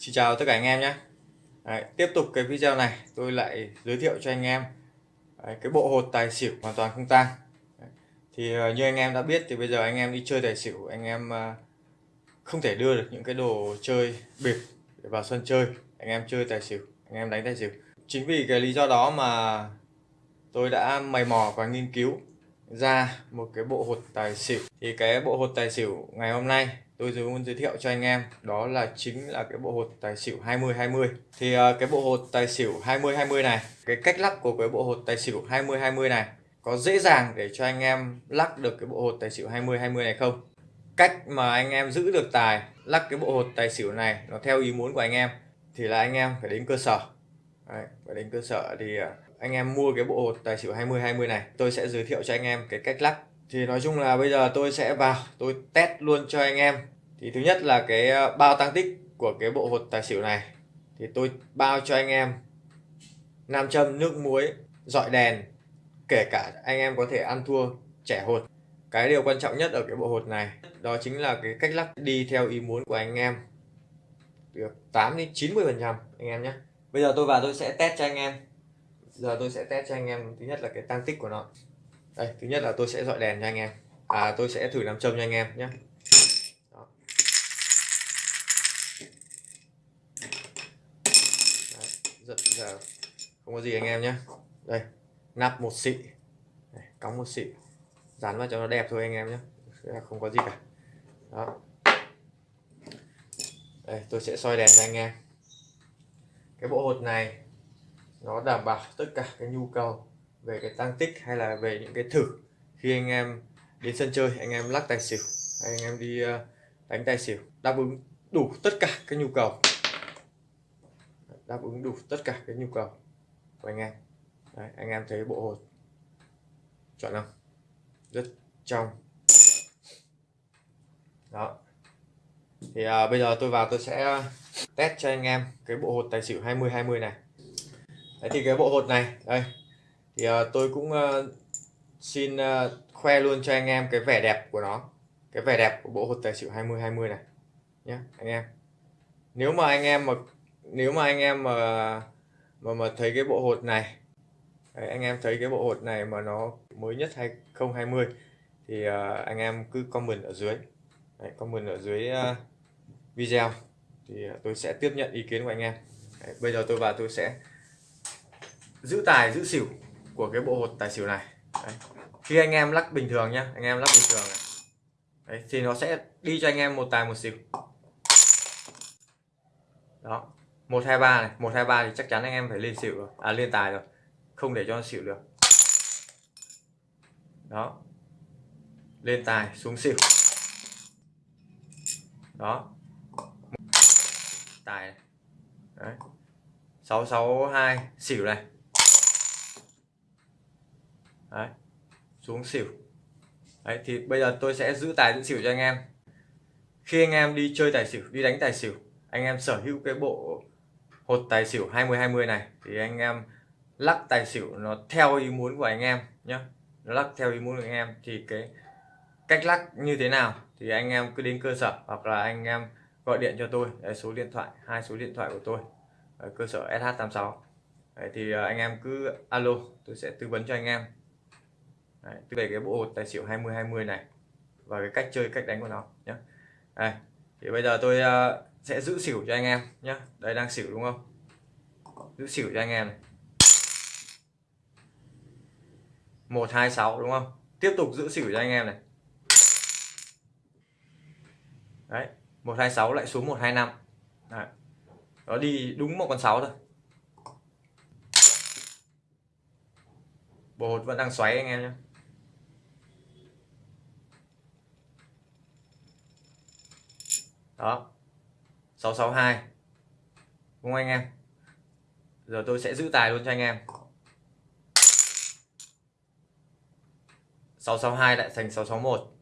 Xin chào tất cả anh em nhé. Đấy, Tiếp tục cái video này tôi lại giới thiệu cho anh em. Đấy, cái bộ hột tài xỉu hoàn toàn không tang. Thì ờ, như anh em đã biết thì bây giờ anh em đi chơi tài xỉu anh em ờ, không thể đưa được những cái đồ chơi bịp để vào sân chơi. Anh em chơi tài xỉu anh em đánh tài xỉu. Chính vì cái lý do đó mà tôi đã mày mò và nghiên cứu ra một cái bộ hột tài xỉu. Thì cái bộ hột tài xỉu ngày hôm nay tôi muốn giới thiệu cho anh em đó là chính là cái bộ hột tài xỉu 20 20 thì uh, cái bộ hột tài xỉu 20 20 này cái cách lắc của cái bộ hột tài xỉu 20 20 này có dễ dàng để cho anh em lắc được cái bộ hột tài xỉu 20 20 này không? Cách mà anh em giữ được tài lắc cái bộ hột tài xỉu này nó theo ý muốn của anh em thì là anh em phải đến cơ sở. Đấy, phải đến cơ sở thì ờ, anh em mua cái bộ hột tài xỉu 20 20 này tôi sẽ giới thiệu cho anh em cái cách lắc thì nói chung là bây giờ tôi sẽ vào, tôi test luôn cho anh em. Thì thứ nhất là cái ờ, bao tăng tích của cái bộ hột tài xỉu này. Thì tôi bao cho anh em nam châm, nước muối, dọi đèn, kể cả anh em có thể ăn thua trẻ hột. Cái điều quan trọng nhất ở cái bộ hột này, đó chính là cái cách lắc đi theo ý muốn của anh em. Được 8 đến 90 phần trăm, anh em nhé. Bây giờ tôi vào, tôi sẽ test cho anh em. Giờ tôi sẽ test cho anh em thứ nhất là cái tăng tích của nó đây thứ nhất là tôi sẽ dọi đèn cho anh em. À tôi sẽ thử làm châm cho anh em nhé. Giật giờ. Không có gì anh em nhé. Đây nắp một xị. Đây, cắm một xị. Dán vào cho nó đẹp thôi anh em nhé. Không có gì cả. Đó. Đây tôi sẽ soi đèn cho anh em. Cái bộ hột này nó đảm bảo tất cả cái nhu cầu về cái tăng tích hay là về những cái thử khi anh em đến sân chơi anh em lắc tài xỉu hay anh em đi ờ, đánh tài xỉu đáp ứng đủ tất cả các nhu cầu. Đáp ứng đủ tất cả các nhu cầu của anh em. Đấy, anh em thấy bộ hột chọn không rất trong. Đó. Thì à, bây giờ tôi vào tôi sẽ test cho anh em cái bộ hột tài xỉu 20 20 này. Đấy, thì cái bộ hột này đây thì uh, tôi cũng uh, xin uh, khoe luôn cho anh em cái vẻ đẹp của nó. Cái vẻ đẹp của bộ hột tài xỉu 20 20 này nhé anh em. Nếu mà anh em mà nếu mà anh em mà mà mà thấy cái bộ hột này Đấy, anh em thấy cái bộ hột này mà nó mới nhất 2020 thì uh, anh em cứ comment ở dưới. Đấy, comment ở dưới uh, video. Thì uh, tôi sẽ tiếp nhận ý kiến của anh em. Đấy, bây giờ tôi vào tôi sẽ giữ tài giữ xỉu của cái bộ hột tài xỉu này. Đấy. khi anh em lắc bình thường nhá anh em lắc bình thường này. Đấy, thì nó sẽ đi cho anh em một tài một xỉu. Đó một hai ba này một hai ba thì chắc chắn anh em phải lên xỉu rồi. À lên tài rồi không để cho nó xỉu được. Đó. Lên tài xuống xỉu. Đó. Tài đấy. 662 xỉu này đấy. Xuống xỉu. Đấy thì bây giờ tôi sẽ giữ tài giữ xỉu cho anh em. Khi anh em đi chơi tài xỉu đi đánh tài xỉu anh em sở hữu cái bộ hột tài xỉu 20 20 này thì anh em lắc tài xỉu nó theo ý muốn của anh em nhé nó lắc theo ý muốn của anh em thì cái cách lắc như thế nào thì anh em cứ đến cơ sở hoặc là anh em gọi điện cho tôi. Đấy, số điện thoại hai số điện thoại của tôi ở cơ sở SH86 Đấy, thì ờ, anh em cứ alo tôi sẽ tư vấn cho anh em. Đấy, về cái bộ hột tài xỉu 20 20 này và cái cách chơi cách đánh của nó nhé Đây, thì bây giờ tôi uh, sẽ giữ xỉu cho anh em nhé đây đang xỉu đúng không? Giữ xỉu cho anh em này. một hai sáu đúng không? Tiếp tục giữ xỉu cho anh em này. Đấy một hai sáu lại xuống một hai năm. Nó đi đúng một con sáu thôi. Bộ hột vẫn đang xoáy anh em nhé đó. 662 đúng không anh em? Giờ tôi sẽ giữ tài luôn cho anh em. 662 lại thành 661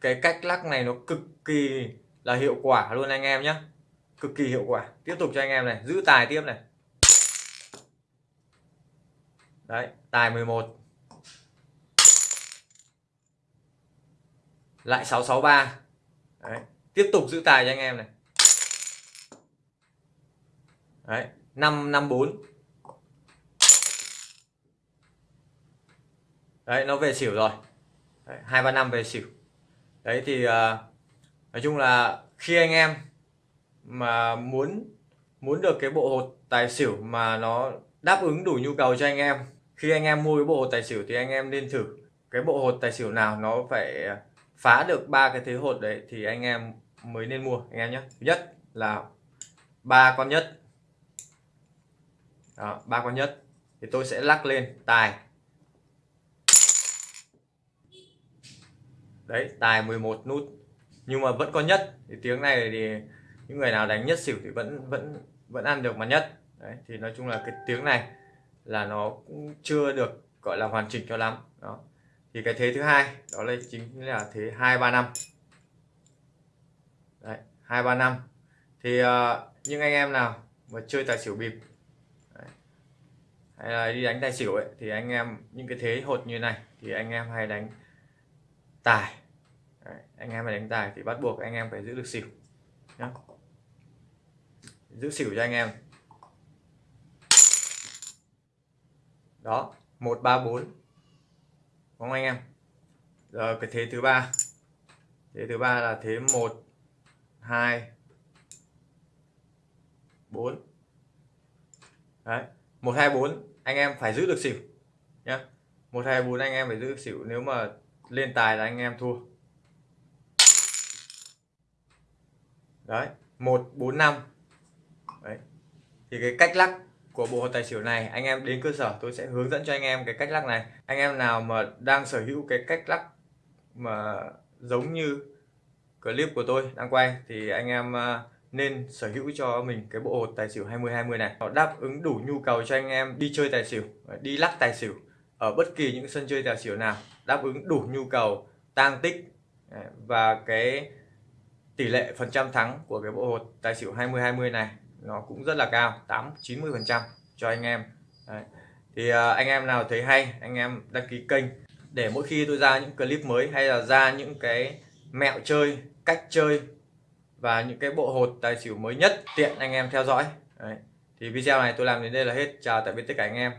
cái cách lắc này nó cực kỳ là hiệu quả luôn anh em nhé cực kỳ hiệu quả. Tiếp tục cho anh em này, giữ tài tiếp này. Đấy, tài 11 lại 663 đấy tiếp tục giữ tài cho anh em này. Đấy 554 đấy nó về xỉu rồi. Hai ba năm về xỉu. Đấy thì uh, nói chung là khi anh em mà muốn muốn được cái bộ hột tài xỉu mà nó đáp ứng đủ nhu cầu cho anh em khi anh em mua cái bộ hột tài xỉu thì anh em nên thử cái bộ hột tài xỉu nào nó phải phá được ba cái thế hột đấy thì anh em mới nên mua, anh em nhé. Thứ nhất là ba con nhất. Ba con nhất. Thì tôi sẽ lắc lên tài. Đấy, tài 11 nút. Nhưng mà vẫn có nhất. Thì tiếng này thì những người nào đánh nhất xỉu thì vẫn vẫn vẫn ăn được mà nhất. Đấy, thì nói chung là cái tiếng này là nó cũng chưa được, gọi là hoàn chỉnh cho lắm. Đó. Thì cái thế thứ hai, đó là chính là thế hai ba năm hai ba năm. Thì uh, những anh em nào mà chơi tài xỉu bịp đấy, hay là đi đánh tài xỉu ấy thì anh em những cái thế hột như này thì anh em hay đánh tài. Đấy, anh em phải đánh tài thì bắt buộc anh em phải giữ được xỉu nhá. Giữ xỉu cho anh em. Đó một ba bốn. Đúng không anh em? Giờ cái thế thứ ba. Thế thứ ba là thế một hai. Bốn. Đấy, một, hai, bốn, anh em phải giữ được xỉu nhé một, hai, bốn, anh em phải giữ được xỉu, nếu mà lên tài là anh em thua. Đấy, một, bốn, năm. Đấy, thì cái cách lắc của bộ hột tài xỉu này, anh em đến cơ sở, tôi sẽ hướng dẫn cho anh em cái cách lắc này. Anh em nào mà đang sở hữu cái cách lắc mà giống như clip của tôi đang quay thì anh em à, nên sở hữu cho mình cái bộ hột tài xỉu 20 20 này nó đáp ứng đủ nhu cầu cho anh em đi chơi tài xỉu, đi lắc tài xỉu ở bất kỳ những sân chơi tài xỉu nào, đáp ứng đủ nhu cầu, tang tích à, và cái tỷ lệ phần trăm thắng của cái bộ hột tài xỉu 20 20 này nó cũng rất là cao 8 90 phần trăm cho anh em Đấy. thì à, anh em nào thấy hay, anh em đăng ký kênh để mỗi khi tôi ra những clip mới hay là ra những cái mẹo chơi, cách chơi và những cái bộ hột tài xỉu mới nhất tiện anh em theo dõi Đấy. thì video này tôi làm đến đây là hết chào tạm biệt tất cả anh em